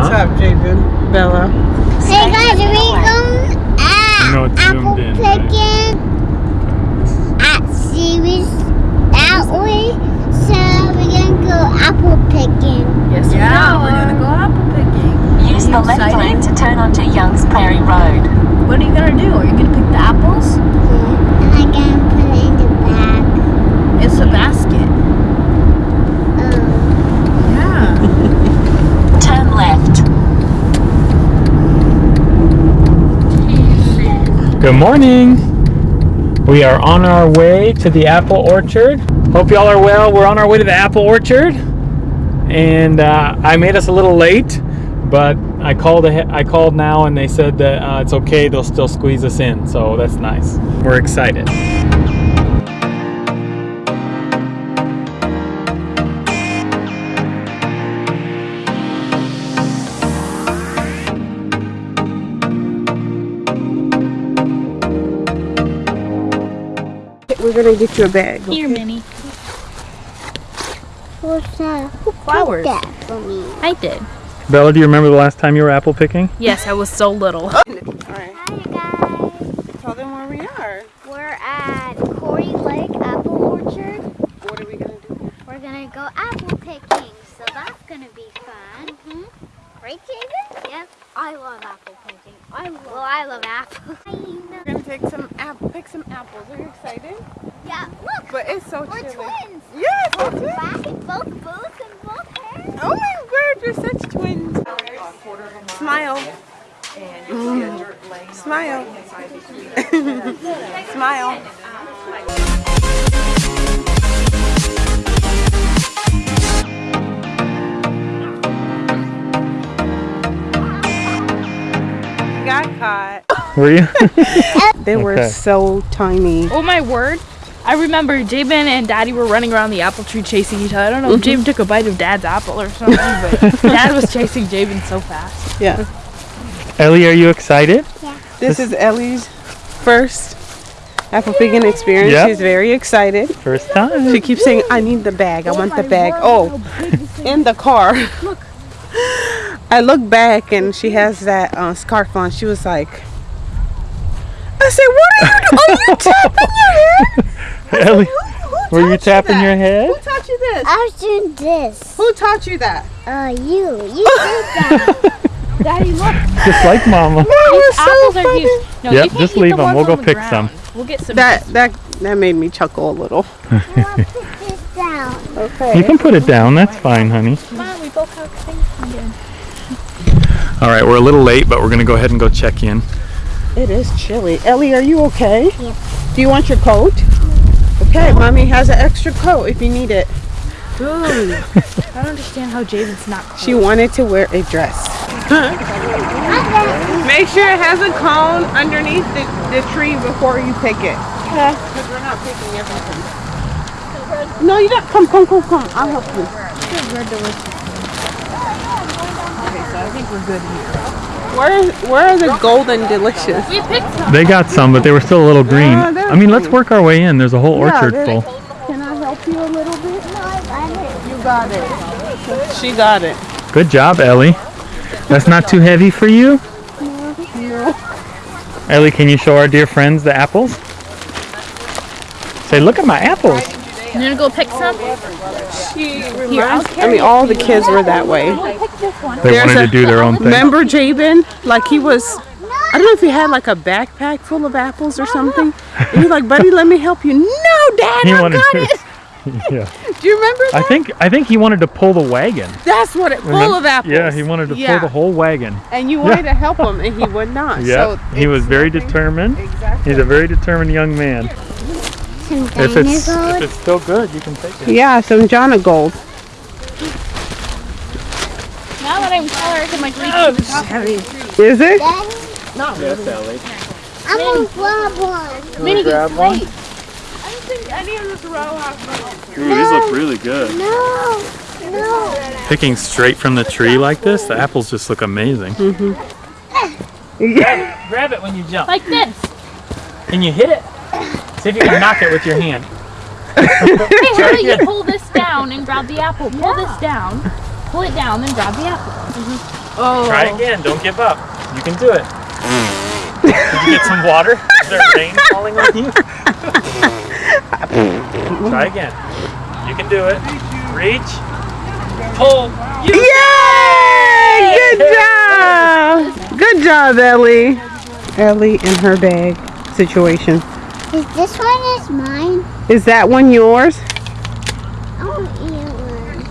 What's Huh? up, Javen? Bella. Hey guys, are we going You know at it's zoomed apple in, right? picking at series that way? So we're gonna go apple picking. Yes, Yeah. we are. We're gonna go apple picking. Use the you left excited? lane to turn onto Young's Prairie Road. What are you gonna do? Are you gonna pick the apples? And I'm gonna put it in the bag. It's a basket. Um, Yeah. Turn left. Good morning. We are on our way to the apple orchard. Hope y'all are well. We're on our way to the apple orchard, and uh, I made us a little late, but I called I called now, and they said that uh, it's okay. They'll still squeeze us in, so that's nice. We're excited. We're gonna get you a bag. Here, Minnie. what's that? Who Flowers. that for me? I did. Bella, do you remember the last time you were apple picking? Yes, I was so little. Alright, Hi guys. tell them where we are. We're at Corey Lake Apple Orchard. What are we gonna do? We're gonna go apple picking, so that's gonna be fun. Mm-hmm. Right, Javen? Yep. I love apple picking. I love. Well, I love apples. We're gonna take some apple, pick some apples. Are you excited? Yeah. Look. But it's so We're chilly. twins. Yes, we're Both twins. back and both boots and both hair. Oh my word, you're such twins. Smile. Mm. Smile. Smile. Got caught. Were you? They were Okay. so tiny. Oh my word. I remember Javen and Daddy were running around the apple tree chasing each other. I don't know if Javen took a bite of Dad's apple or something, but Dad was chasing Javen so fast. Yeah. Ellie, are you excited? Yeah. This is Ellie's first apple picking experience. Yep. She's very excited. First time. She keeps saying, I need the bag. I want the bag. Oh, in the car. Look. I look back and she has that uh, scarf on. She was like, I said, what are you doing? Are you tapping your head? Ellie, Who were you tapping that? your head? Who taught you this? I was doing this. Who taught you that? Uh, you. You did that. Daddy, look. Just like Mama. That was apples so are funny. huge. No, Yep, you can't just eat leave the them. ones We'll go the pick ground. some. We'll get some. That, that, that made me chuckle a little. I'll put this down. You can put it down. That's fine, honey. Come on, we both have things to. All right, we're a little late, but we're going to go ahead and go check in. It is chilly. Ellie, are you okay? Yep. Do you want your coat? Okay, mommy has an extra coat if you need it. Ooh. I don't understand how Jaden's not cold. She wanted to wear a dress. Make sure it has a cone underneath the, the tree before you pick it. Okay. Because we're not picking everything. No, you don't. Come, come, come, come. I'll help you. Where, where are the golden delicious? We picked some. They got some, but they were still a little green. Yeah, I mean, let's work our way in. There's a whole Yeah, orchard full. Can I help you a little bit? No, I got it. You got it. She got it. Good job, Ellie. That's not too heavy for you? Ellie, can you show our dear friends the apples? Say, look at my apples. You gonna go pick some? She I'll reminds, I carry mean, all the kids were that way. They There's wanted a- to do their own thing. Remember Javen? Like he was, I don't know if he had like a backpack full of apples or something. And he's like, buddy, let me help you. No, Dad, He I got to. it. yeah. Do you remember I think I think he wanted to pull the wagon. That's what it, full Remember- of apples. Yeah, he wanted to Yeah. pull the whole wagon. And you wanted to help him, and he would not. Yeah, so he was very determined. Exactly. He's a very determined young man. Some If it's dinosaurs. if it's still good, you can take it. Yeah, some Jonagold. Now that I'm taller, I can like reach to the top. Is it? Daddy, Yes, Ellie. I'm gonna grab one. Minnie, grab one? I don't think any of this row has Ooh, these look really good. No, no. Picking straight from the tree like this, the apples just look amazing. Mm-hmm. Grab it when you jump. Like this. Can you hit it? See if you can knock it with your hand. Hey, how about you pull this down and grab the apple? Pull this down, pull it down, then grab the apple. Mm-hmm. Oh. Try again. Don't give up. You can do it. Did you get some water? Is there rain falling on you? Try again. You can do it. Reach. Pull. You Yay! Good job! Good job, Ellie. Ellie and her bag situation. Is this one is mine? Is that one yours? I want to eat one.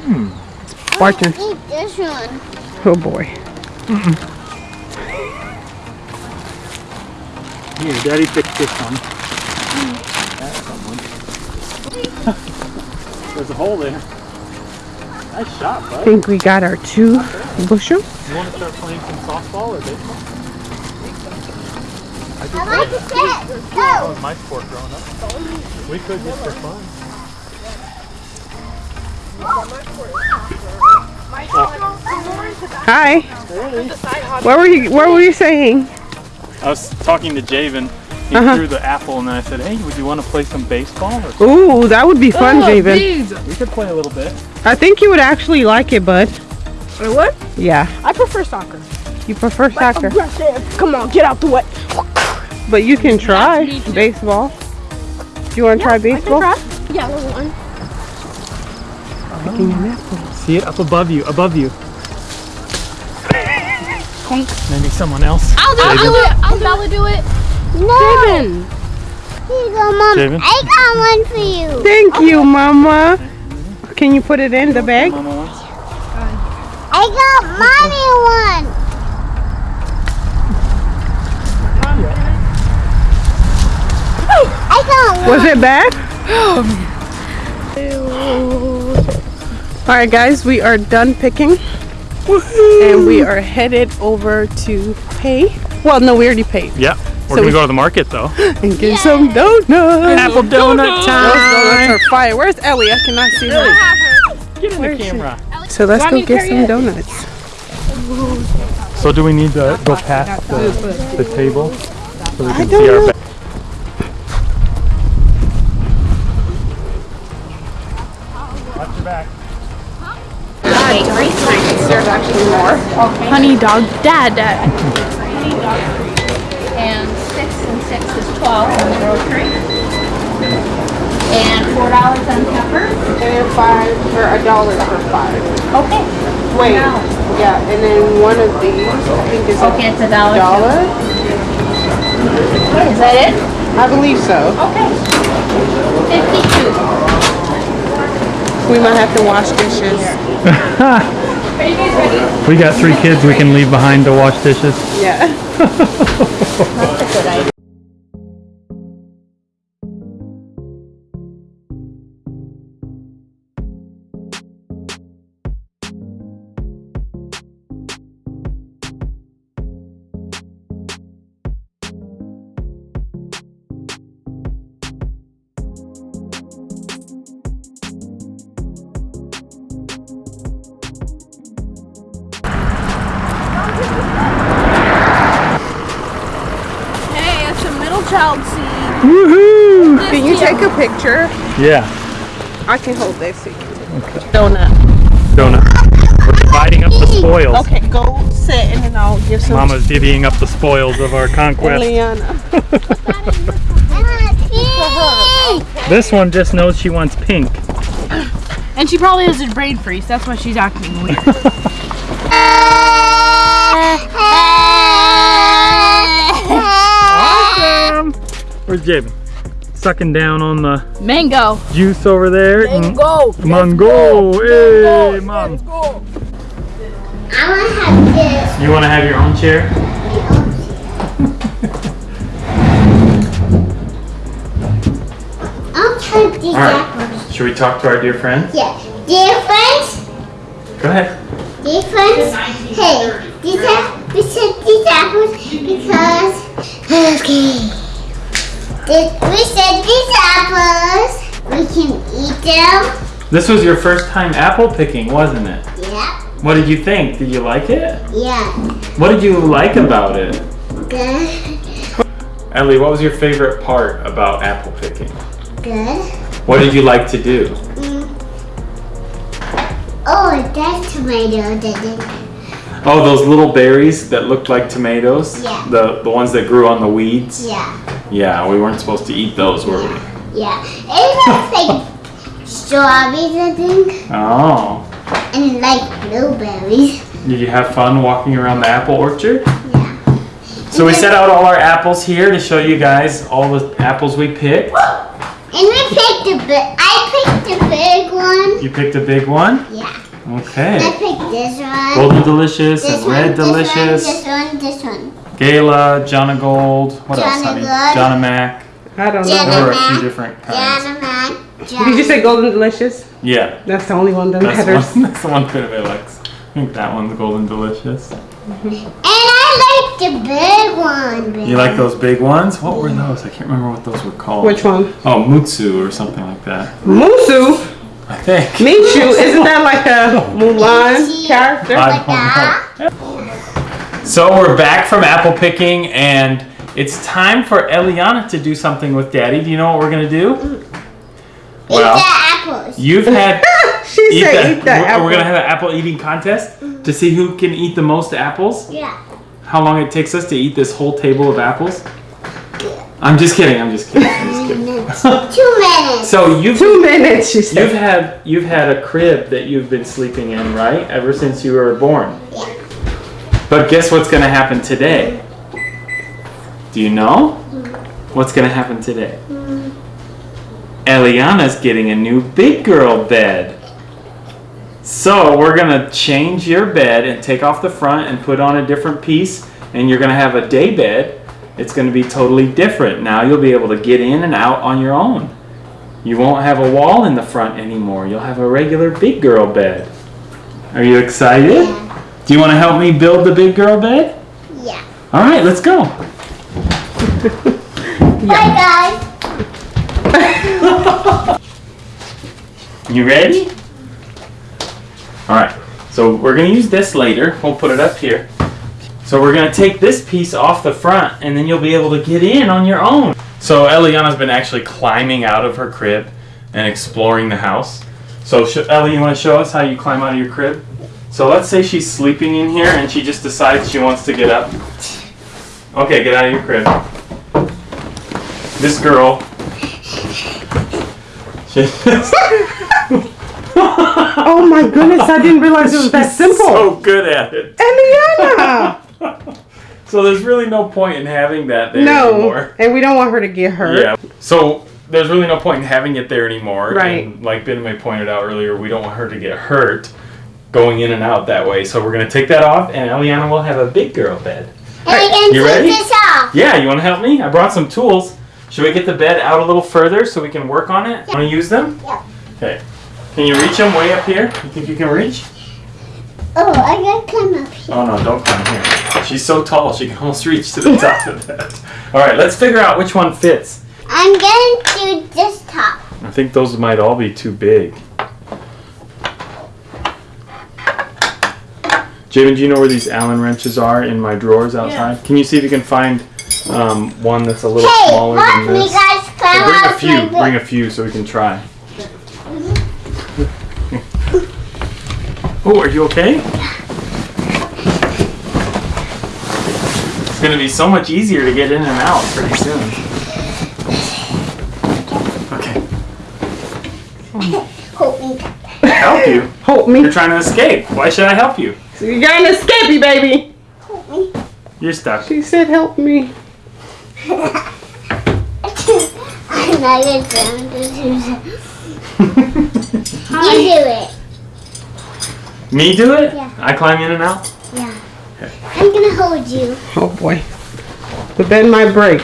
Mmm. Barton. Eat this one. Oh boy. Here, Daddy picked this one. That's someone. There's a hole there. Nice shot, I think we got our two bushel. You want to start playing some softball or baseball? I did I like that. the set. That was my sport growing up. We could just for fun. Hi. What were you What were you saying? I was talking to Javen. He Uh-huh. threw the apple, and then I said, "Hey, would you want to play some baseball?" Or Ooh, that would be fun, Oh, Javen. bees. we could play a little bit. I think you would actually like it, bud. Wait, what? Yeah. I prefer soccer. You prefer soccer, Aggressive. Come on, get out the way. but you can try me too. baseball. Do you want to try baseball? Yeah, little one. Picking an apple. See it up above you, above you. Maybe someone else. I'll do, Javen. it. I'll Bella do it. No. Javen. Here you go, Mom. Javen? I got one for you. Thank you, Mama. Can you put it in the bag? Mama wants. I got mommy one. I got one. Was it bad? All right, guys, we are done picking, and we are headed over to pay. Well, no, we already paid Yeah, we're So gonna we- go to the market though. and get some donuts. Apple donut Those time. donuts are fire. Where's Ellie? I cannot see her. Get in Where the is she? camera. So let's go get some it? donuts. So do we need to go past the, the table so we can don't see our know. bag? Watch your back. There's actually more. Honey dog. Dad, dad. and six and six is twelve on the grocery. And four dollars on peppers. And five for a dollar for five. Okay. Wait, yeah, and then one of these I think is a it's a dollar. dollar. Is that it? I believe so. Okay. Fifty-two. We might have to wash dishes. We got three kids we can leave behind to wash dishes. Yeah. Hey, picture? Yeah, I can hold this. So you can take a picture. Donut. donut. We're dividing up the spoils. Okay, go sit and then I'll give some Mama's divvying up the spoils of our conquest. Liana. This one just knows she wants pink. And she probably has a brain freeze. That's why she's acting weird. Awesome! Where's Javen? Sucking down on the Mango. juice over there. Mm. Mango. Mango! Hey, mom. I want to have this. You want to have your own chair? I'll try these All right. Should we talk to our dear friends? Yeah. Dear friends, Go ahead. dear friends, hey, these are, we said these apples because, okay. Did we said these apples. We can eat them. This was your first time apple picking, wasn't it? Yeah. What did you think? Did you like it? Yeah. What did you like about it? Good. Ellie, what was your favorite part about apple picking? Good. What did you like to do? Mm. Oh, that tomato didn't Oh, those little berries that looked like tomatoes? Yeah. The the ones that grew on the weeds? Yeah. Yeah, we weren't supposed to eat those, were we? Yeah. It looks like strawberries, I think. Oh. And like blueberries. Did you have fun walking around the apple orchard? Yeah. So we set out all our apples here to show you guys all the apples we picked. And we picked the big, I picked a big one. You picked a big one? Yeah. I Okay. picked this one. Golden Delicious this and one, Red Delicious. This one, this one, Gala, Jonagold. What else, Jonna honey? Gold. Jonamac. I don't Jenna- know. There were a few different this kinds. one. Jana Did you say Golden Delicious? Yeah. That's the only one that That's the matters. one, that's the one Pinabay likes. I think that one's Golden Delicious. And I like the big one. Baby. You like those big ones? What were those? I can't remember what those were called. Which one? Oh, Mutsu or something like that. Musu. I think. Michu. Isn't that like a Mulan character? I Like don't know. So we're back from apple picking and it's time for Eliana to do something with Daddy. Do you know what we're gonna do? Eat the apples. You've had She eat said the- eat that we're, apple. we're gonna have an apple eating contest to see who can eat the most apples. Yeah. How long it takes us to eat this whole table of apples? I'm just kidding. I'm just kidding. I'm just kidding. Minutes. Two minutes. So you've Two minutes, she you've had you've had a crib that you've been sleeping in, right? Ever since you were born. Yeah. But guess what's gonna happen today? Do you know? Mm. What's gonna happen today? Mm. Eliana's getting a new big girl bed. So we're gonna change your bed and take off the front and put on a different piece, and you're gonna have a day bed. It's gonna be totally different. Now you'll be able to get in and out on your own. You won't have a wall in the front anymore. You'll have a regular big girl bed. Are you excited? Do you want to help me build the big girl bed? Yeah. All right, let's go. Bye, guys. You ready? All right. So we're going to use this later. We'll put it up here. So we're going to take this piece off the front and then you'll be able to get in on your own. So Eliana's been actually climbing out of her crib and exploring the house. So Ellie, you want to show us how you climb out of your crib? So let's say she's sleeping in here and she just decides she wants to get up. Okay, get out of your crib. This girl. Oh my goodness, I didn't realize it was that simple. So good at it. Eliana! So there's really no point in having that there no. anymore. And we don't want her to get hurt. Yeah. So there's really no point in having it there anymore. Right. And like Ben May pointed out earlier, we don't want her to get hurt going in and out that way. So we're gonna take that off, and Eliana will have a big girl bed. And I can you take ready? this off. Yeah. You want to help me? I brought some tools. Should we get the bed out a little further so we can work on it? Want to use them? Yeah. Okay. Can you reach them way up here? You think you can reach? Oh, I gotta climb up here. Oh no, don't climb here. She's so tall, she can almost reach to the top of that. All right, let's figure out which one fits. I'm going to this top. I think those might all be too big. Javen, do you know where these Allen wrenches are in my drawers outside? Can you see if you can find um, one that's a little Hey, smaller watch than me this? guys climb Well, bring a few. Bring a few so we can try. oh, are you okay? It's gonna be so much easier to get in and out pretty soon. Okay, Help me. help you. Help me. You're trying to escape. Why should I help you? So You're gonna escape me, baby. Hold me. You're stuck. She said, help me. I'm not going to do You do it. Me do it? Yeah. I climb in and out? Yeah. I'm gonna hold you. Oh boy. The bed might break.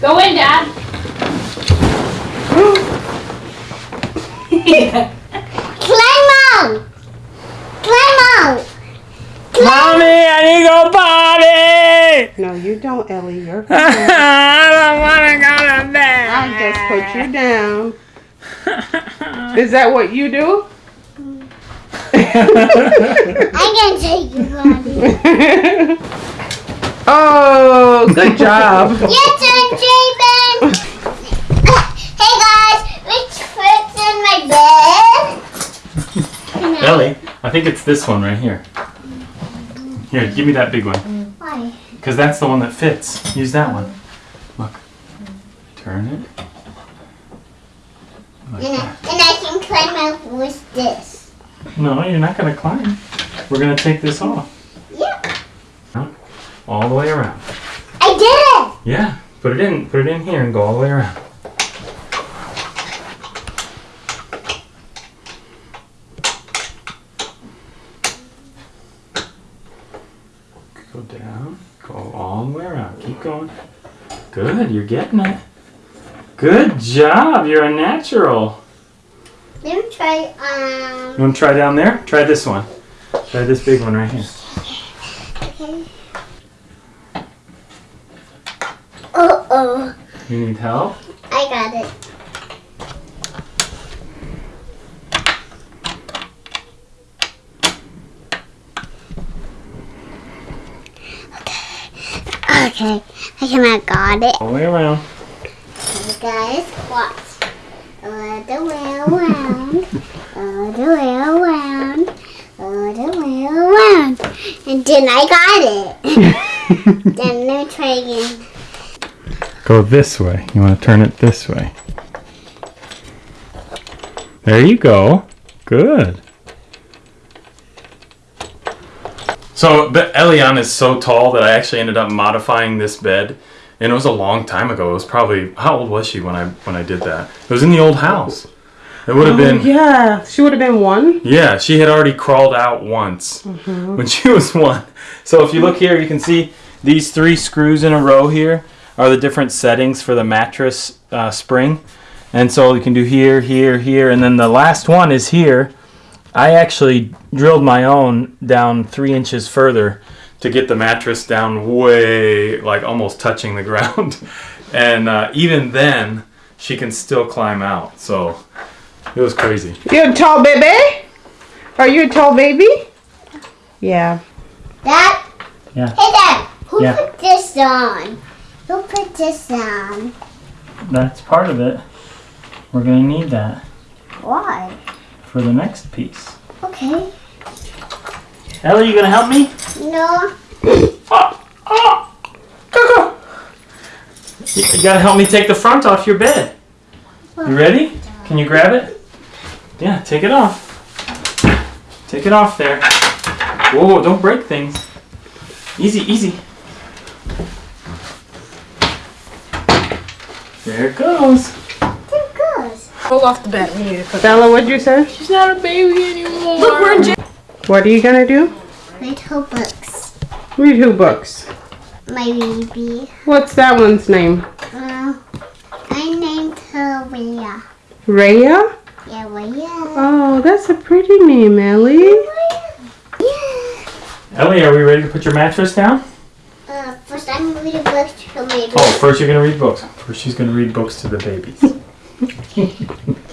Go in, Dad. Climb out. Climb out. Mommy, I need to go potty! No, you don't, Ellie. You're I don't want to go to bed. I just put you down. Is that what you do? I'm gonna take you, Bobby. oh, good job. Your turn, Javen. hey guys, which fits in my bed? Ellie, I think it's this one right here. Here, give me that big one. Why? Because that's the one that fits. Use that one. Look. Turn it. Like And I, and I can climb out with this. No, you're not going to climb. We're going to take this off. Yep. All the way around. I did it! Yeah. Put it in. Put it in here and go all the way around. Go down. Go all the way around. Keep going. Good. You're getting it. Good job. You're a natural. Try, You um, want to try down there? Try this one. Try this big one right here. okay. Uh-oh. You need help? I got it. Okay, Okay. I cannot got it. All the way around. You guys, watch. All the way around, all the way around, all the way around. And then I got it. then let me try again. Go this way. You want to turn it this way. There you go. Good. So, but Elian is so tall that I actually ended up modifying this bed, and it was a long time ago. It was probably how old was she when I when I did that? It was in the old house. It would have been Oh, yeah, she would have been one. yeah, she had already crawled out once when she was one. So if you look here, you can see these three screws in a row here are the different settings for the mattress uh, spring. And so you can do here, here, here, and then the last one is here. I actually drilled my own down three inches further to get the mattress down way, like almost touching the ground. And uh, even then, she can still climb out. So it was crazy. You a tall baby? Are you a tall baby? Yeah. Dad? Yeah. Hey, Dad. Who Yeah. put this on? Who put this on? That's part of it. We're gonna need that Why? for the next piece. Okay. Ellie, you gonna help me? No. Oh, oh, Coco. You you gotta help me take the front off your bed. You ready? Can you grab it? Yeah, take it off. Take it off there. Whoa, don't break things. Easy, easy. There it goes. There it goes. Roll off the bed. We need to put Bella, what'd you say? She's not a baby anymore. Look, we're in jail. What are you gonna do? Read her books. Read who books? My baby. What's that one's name? Uh, I named her Rhea. Raya? Yeah, Rhea. Oh, that's a pretty name, Ellie. Yeah. Ellie, are we ready to put your mattress down? Uh, first I'm reading books to my baby. Oh, first you're gonna read books. First she's gonna read books to the babies.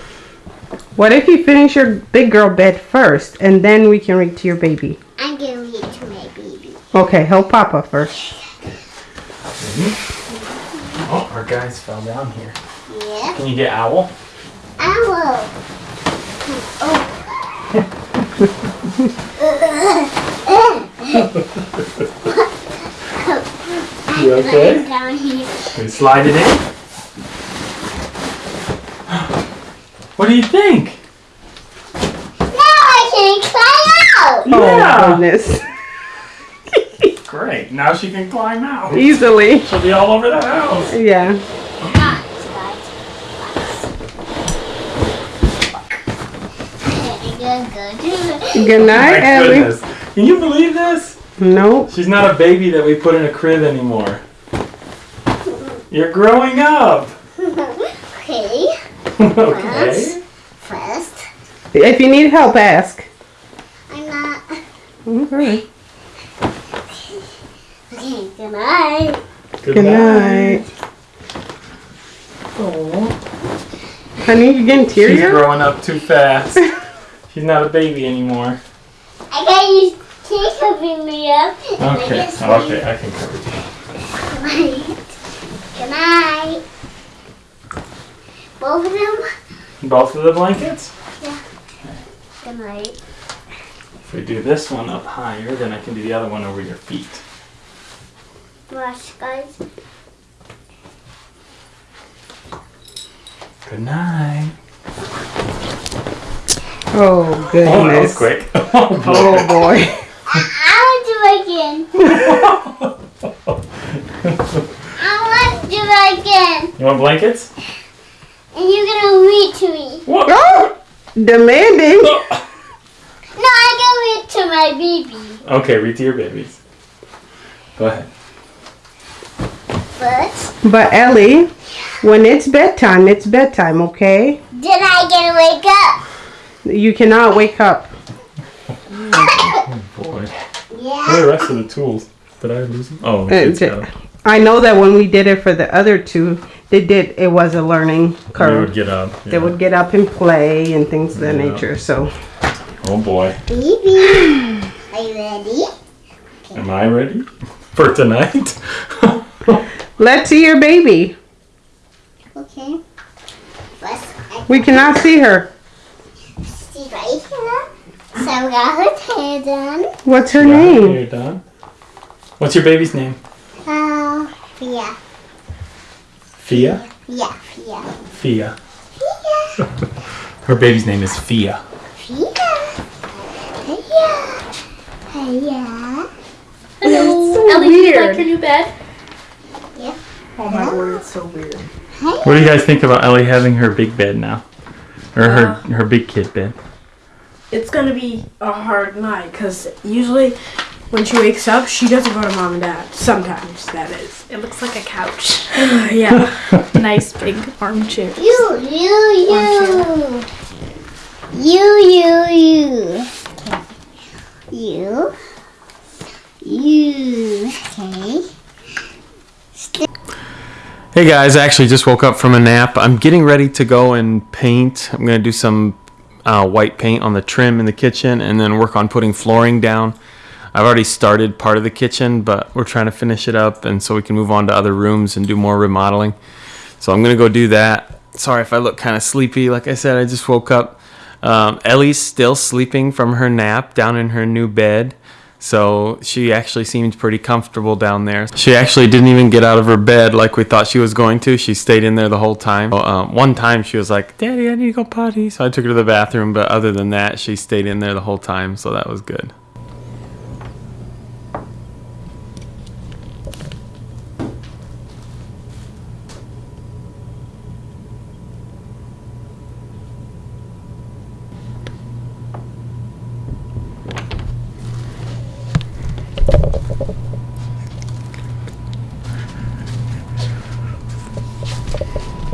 What if you finish your big girl bed first and then we can read to your baby? I'm gonna read to my baby. Okay, help Papa first. Mm-hmm. Oh, our guys fell down here. Yeah. Can you get owl? Owl. You okay? I'm down here. We slide it in. What do you think? Now I can climb out. Yeah. Goodness. Great. Now she can climb out. Easily. She'll be all over the house. Yeah. Guys, guys. Good, good, good. Good night, My Ellie. goodness. Can you believe this? Nope. She's not a baby that we put in a crib anymore. You're growing up. Okay. okay. First, If you need help, ask. I'm. Okay. Okay, good night. Good night. Aw. Honey, you getting teary? She's growing up too fast. She's not a baby anymore. I got you take covering me up. and I Okay. Okay, I can cover you. Good night. Both of them. Both of the blankets? Yeah. Good night. We do this one up higher, then I can do the other one over your feet. Brush, guys. Good night. Oh goodness. Oh, that was goodness. quick. Oh, oh boy. I want to do it again. I want to do it again. You want blankets? And you're gonna read to me. What? Oh, demanding. No, I can read to my baby. Okay, read to your babies. Go ahead. But But Ellie, when it's bedtime, it's bedtime, okay? then I get to wake up. You cannot wake up. oh Boy. Yeah. Where are the rest of the tools? Did I lose them? Oh, Uh, it's j- got 'em. I know that when we did it for the other two, they did. It was a learning curve. They would get up. They would get up and play and things of that Yeah. nature. So Oh boy. Baby, are you ready? Am I ready for tonight? let's see your baby. Okay. First, We cannot see her. She's right here. So I got her hair done. What's her Yeah, name? You're done. What's your baby's name? Uh, yeah, Fia. yeah, yeah, Fia. yeah, Her baby's name is Fia. Fia. Yeah, yeah, yeah. Hello. Ellie, do you like your new bed? Oh my word, it's so weird. What do you guys think about Ellie having her big bed now, or her her big kid bed? It's gonna be a hard night because usually when she wakes up, she doesn't go to mom and dad. Sometimes, that is. It looks like a couch. Yeah. nice big armchair. You, you, you, you, you, you, you, you. Okay. Hey guys, I actually just woke up from a nap. I'm getting ready to go and paint. I'm gonna do some uh, white paint on the trim in the kitchen, and then work on putting flooring down. I've already started part of the kitchen, but we're trying to finish it up, and so we can move on to other rooms and do more remodeling. So I'm gonna go do that. Sorry if I look kind of sleepy. Like I said, I just woke up. Um, Ellie's still sleeping from her nap down in her new bed. So she actually seemed pretty comfortable down there. She actually didn't even get out of her bed like we thought she was going to. She stayed in there the whole time. Um, one time she was like, Daddy, I need to go potty. So I took her to the bathroom. But other than that, she stayed in there the whole time. So that was good.